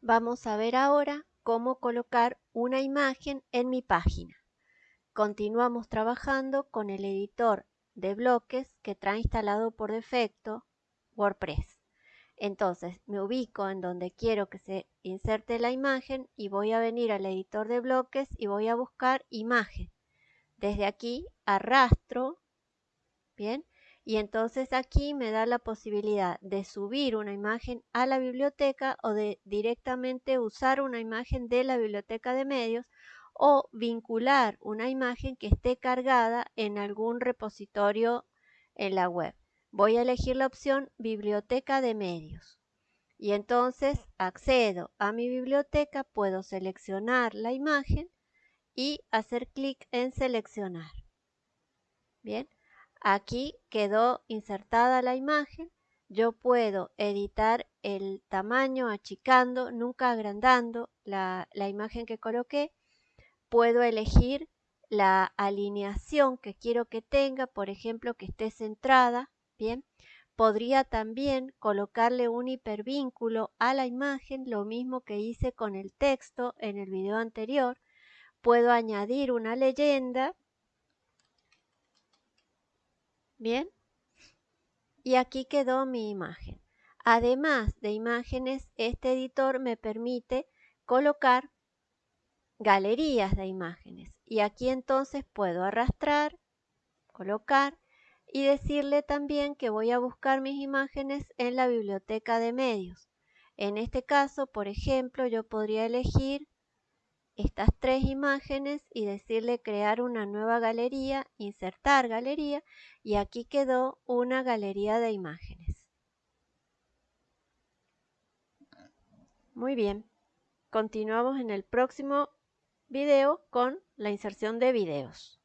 Vamos a ver ahora cómo colocar una imagen en mi página. Continuamos trabajando con el editor de bloques que trae instalado por defecto WordPress. Entonces me ubico en donde quiero que se inserte la imagen y voy a venir al editor de bloques y voy a buscar imagen. Desde aquí arrastro, bien, y entonces aquí me da la posibilidad de subir una imagen a la biblioteca o de directamente usar una imagen de la biblioteca de medios o vincular una imagen que esté cargada en algún repositorio en la web. Voy a elegir la opción biblioteca de medios y entonces accedo a mi biblioteca, puedo seleccionar la imagen y hacer clic en seleccionar. Bien, Aquí quedó insertada la imagen. Yo puedo editar el tamaño achicando, nunca agrandando la, imagen que coloqué. Puedo elegir la alineación que quiero que tenga, por ejemplo, que esté centrada. Bien, podría también colocarle un hipervínculo a la imagen, lo mismo que hice con el texto en el video anterior. Puedo añadir una leyenda Bien. Y aquí quedó mi imagen. Además de imágenes, este editor me permite colocar galerías de imágenes. Y aquí entonces puedo arrastrar, colocar y decirle también que voy a buscar mis imágenes en la biblioteca de medios. En este caso, por ejemplo, yo podría elegir estas tres imágenes y decirle crear una nueva galería, insertar galería y aquí quedó una galería de imágenes. Muy bien, continuamos en el próximo video con la inserción de videos.